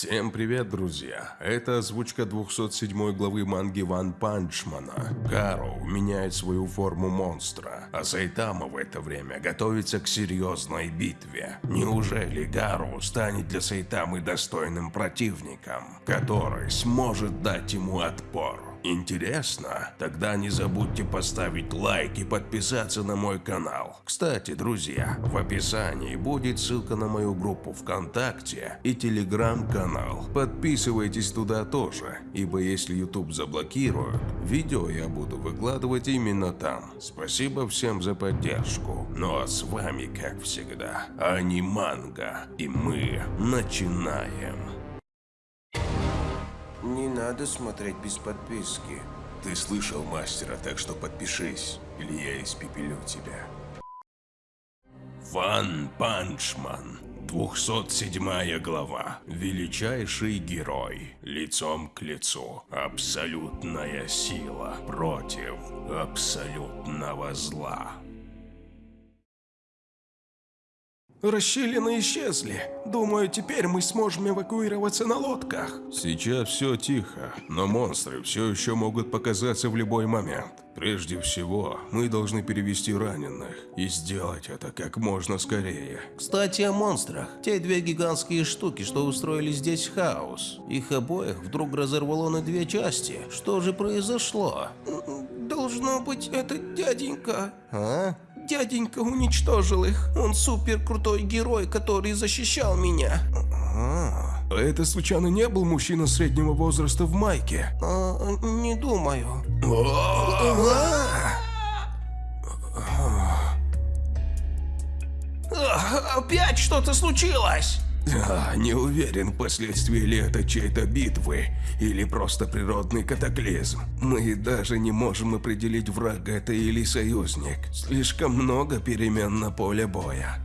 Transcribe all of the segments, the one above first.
Всем привет, друзья! Это озвучка 207 главы манги Ван Панчмана. Гароу меняет свою форму монстра, а Сайтама в это время готовится к серьезной битве. Неужели Гароу станет для Сайтамы достойным противником, который сможет дать ему отпор? Интересно? Тогда не забудьте поставить лайк и подписаться на мой канал. Кстати, друзья, в описании будет ссылка на мою группу ВКонтакте и телеграм-канал. Подписывайтесь туда тоже, ибо если YouTube заблокируют, видео я буду выкладывать именно там. Спасибо всем за поддержку. Ну а с вами, как всегда, Аниманга, и мы начинаем. Не надо смотреть без подписки. Ты слышал мастера, так что подпишись, или я испепелю тебя. One Punch Man. 207 глава. Величайший герой. Лицом к лицу. Абсолютная сила против абсолютного зла. Расщелины исчезли. Думаю, теперь мы сможем эвакуироваться на лодках. Сейчас все тихо, но монстры все еще могут показаться в любой момент. Прежде всего, мы должны перевести раненых и сделать это как можно скорее. Кстати, о монстрах. Те две гигантские штуки, что устроили здесь хаос. Их обоих вдруг разорвало на две части. Что же произошло? Должно быть, это дяденька. А? Дяденька уничтожил их. Он супер крутой герой, который защищал меня. А, А это случайно не был мужчина среднего возраста в майке? А, не думаю. А, Опять что-то случилось? А, не уверен, последствия ли это чьей-то битвы или просто природный катаклизм. Мы даже не можем определить, враг это или союзник. Слишком много перемен на поле боя.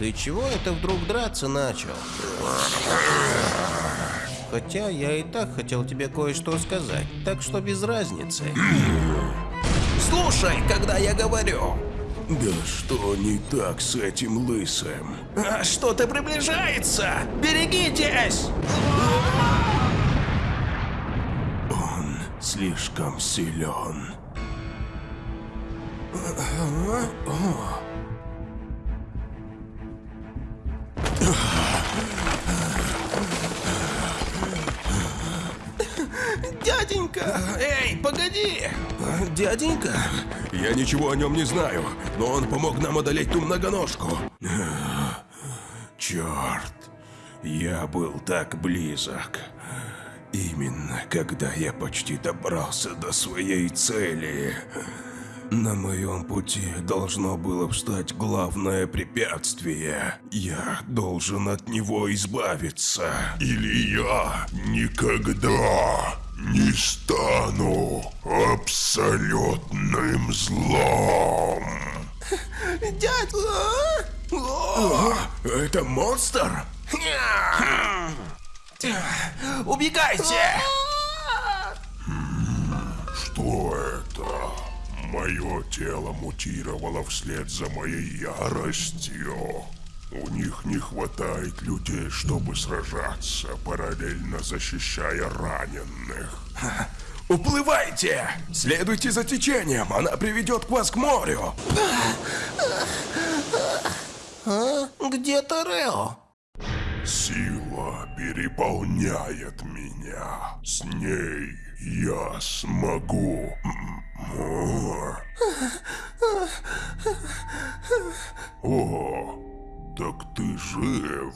Ты чего это вдруг драться начал? Хотя я и так хотел тебе кое-что сказать, так что без разницы. Слушай, когда я говорю. Да что не так с этим лысым? А, Что-то приближается. Берегитесь. Он слишком силен. Дяденька. Эй, погоди. Дяденька? Я ничего о нем не знаю, но он помог нам одолеть ту многоножку. Черт, я был так близок. Именно когда я почти добрался до своей цели. На моем пути должно было встать главное препятствие. Я должен от него избавиться. Или я никогда не стану абсолютным злом. Дядь. О, Это монстр? Убегайте. Что это? Мое тело мутировало вслед за моей яростью. У них не хватает людей, чтобы сражаться, параллельно защищая раненых. Уплывайте. Следуйте за течением. Она приведет к вас к морю. А? Где Торео? Сила переполняет меня. С ней Я смогу. О, так ты жив.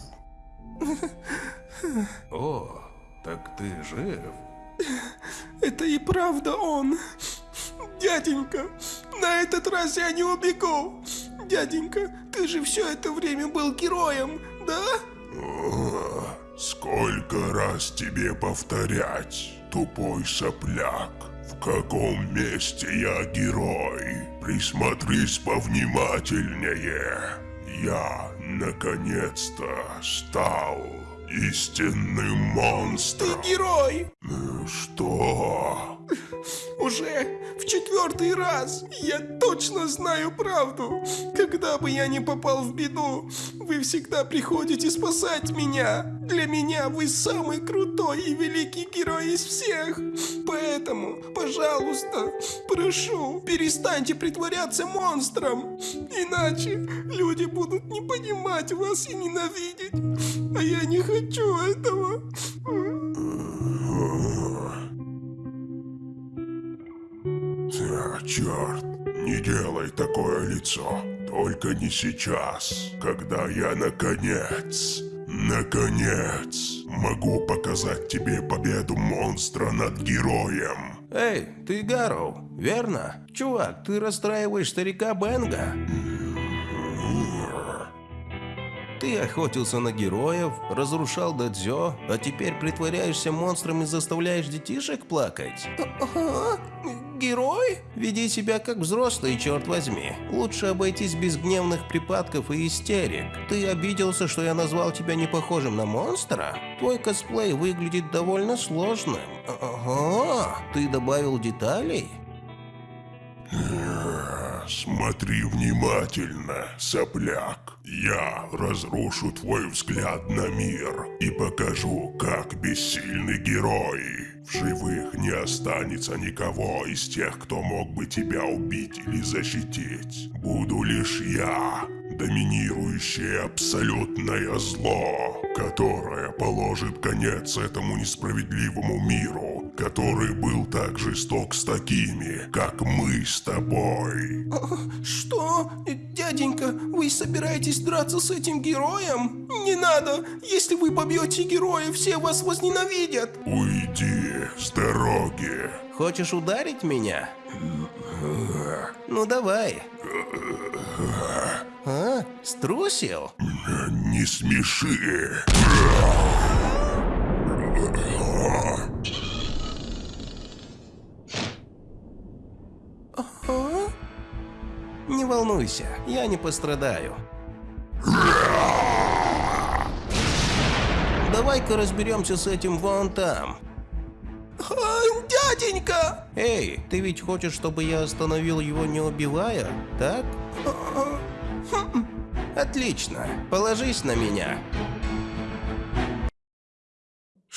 О, так ты жив? Это и правда он. Дяденька, на этот раз я не убегу. Дяденька, ты же все это время был героем, да? Сколько раз тебе повторять, тупой сопляк? В каком месте я герой? Присмотрись повнимательнее. Я, наконец-то, стал истинным Ты монстром. герой. Что? Уже в четвертый раз я точно знаю правду. Когда бы я ни попал в беду, вы всегда приходите спасать меня. Для меня вы самый крутой и великий герой из всех. Поэтому, пожалуйста, прошу, перестаньте притворяться монстром. Иначе люди будут не понимать вас и ненавидеть. А я не хочу этого. А, черт, не делай такое лицо. Только не сейчас, когда я наконец, наконец, могу показать тебе победу монстра над героем. Эй, ты Гарроу, верно? Чувак, ты расстраиваешь старика Бенга. Ты охотился на героев, разрушал дадзё, а теперь притворяешься монстром и заставляешь детишек плакать? Ага, герой? Веди себя как взрослый, черт возьми. Лучше обойтись без гневных припадков и истерик. Ты обиделся, что я назвал тебя не похожим на монстра? Твой косплей выглядит довольно сложным. Ага, ты добавил деталей? Смотри внимательно, сопляк. Я разрушу твой взгляд на мир и покажу, как бессильны герои. В живых не останется никого из тех, кто мог бы тебя убить или защитить. Буду лишь я, доминирующее абсолютное зло, которое положит конец этому несправедливому миру, который был так жесток с такими, как мы с тобой. Что? Дяденька, вы собираетесь драться с этим героем? Не надо! Если вы побьете героя, все вас возненавидят! Уйди с дороги. Хочешь ударить меня? Ну давай. А? Струсил? Не смеши. Волнуйся, я не пострадаю. Давай-ка разберемся с этим вон там. Дяденька! Эй, ты ведь хочешь, чтобы я остановил его, не убивая, так? Отлично, положись на меня.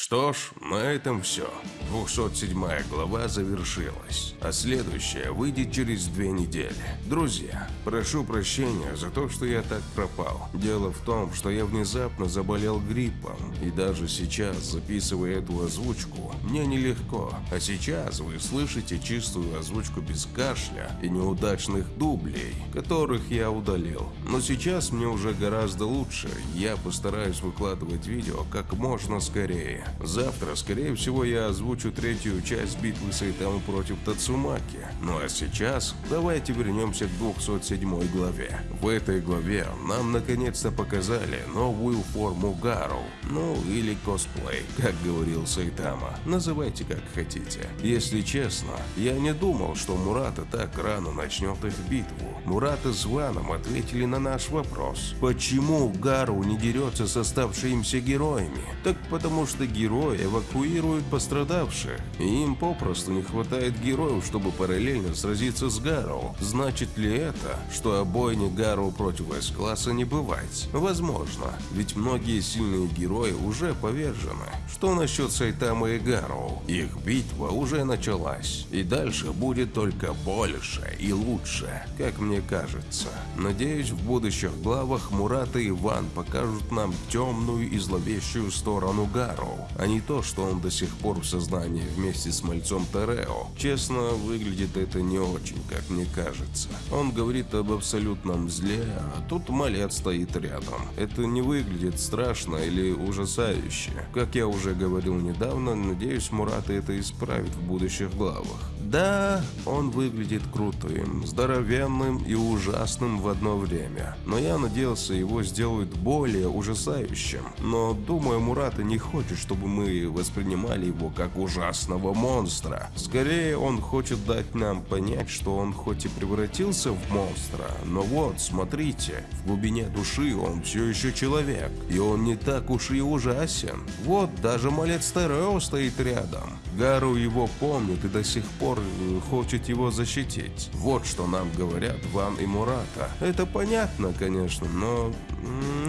Что ж, на этом все. 207 глава завершилась, а следующая выйдет через две недели. Друзья, прошу прощения за то, что я так пропал. Дело в том, что я внезапно заболел гриппом, и даже сейчас, записывая эту озвучку, мне нелегко. А сейчас вы слышите чистую озвучку без кашля и неудачных дублей, которых я удалил. Но сейчас мне уже гораздо лучше, я постараюсь выкладывать видео как можно скорее. Завтра, скорее всего, я озвучу третью часть битвы Сайтамы против Тацумаки. Ну а сейчас давайте вернемся к 207 главе. В этой главе нам наконец-то показали новую форму Гару. Ну или косплей, как говорил Сайтама. Называйте как хотите. Если честно, я не думал, что Мурата так рано начнет их битву. Мурата с Ваном ответили на наш вопрос. Почему Гару не дерется с оставшимися героями? Так потому что герои эвакуируют пострадавших, и им попросту не хватает героев, чтобы параллельно сразиться с Гару. Значит ли это, что обойни Гару против С-класса не бывать? Возможно, ведь многие сильные герои уже повержены. Что насчет Сайтамы и Гару? Их битва уже началась, и дальше будет только больше и лучше, как мне кажется. Надеюсь, в будущих главах Мурата и Иван покажут нам темную и зловещую сторону Гару, а не то, что он до сих пор в сознании вместе с мальцом Терео. Честно, выглядит это не очень, как мне кажется. Он говорит об абсолютном зле, а тут малец стоит рядом. Это не выглядит страшно или ужасающе. Как я уже говорил недавно, надеюсь, Мурата это исправит в будущих главах. Да, он выглядит крутым, здоровенным и ужасным в одно время. Но я надеялся, его сделают более ужасающим. Но думаю, Мурата не хочет, чтобы мы воспринимали его как ужасного монстра. Скорее, он хочет дать нам понять, что он хоть и превратился в монстра, но вот, смотрите, в глубине души он все еще человек. И он не так уж и ужасен. Вот, даже малец Терео стоит рядом. Гару его помнит и до сих пор э, хочет его защитить. Вот что нам говорят Ван и Мурата. Это понятно, конечно, но...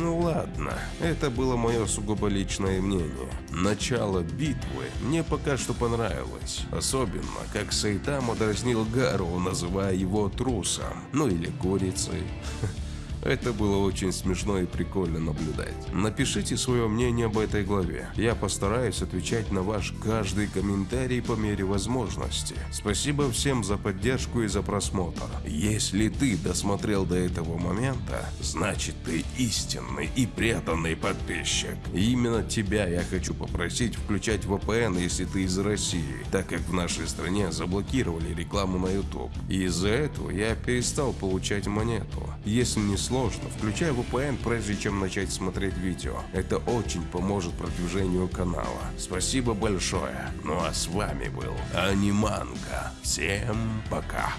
Ну ладно, это было мое сугубо личное мнение. Начало битвы мне пока что понравилось. Особенно, как Сайтама дразнил Гару, называя его трусом. Ну или курицей. Это было очень смешно и прикольно наблюдать. Напишите свое мнение об этой главе. Я постараюсь отвечать на ваш каждый комментарий по мере возможности. Спасибо всем за поддержку и за просмотр. Если ты досмотрел до этого момента, значит ты истинный и преданный подписчик. И именно тебя я хочу попросить включать VPN, если ты из России, так как в нашей стране заблокировали рекламу на YouTube. И из-за этого я перестал получать монету. Если не сложно, включай VPN прежде чем начать смотреть видео. Это очень поможет продвижению канала. Спасибо большое. Ну а с вами был Аниманка. Всем пока.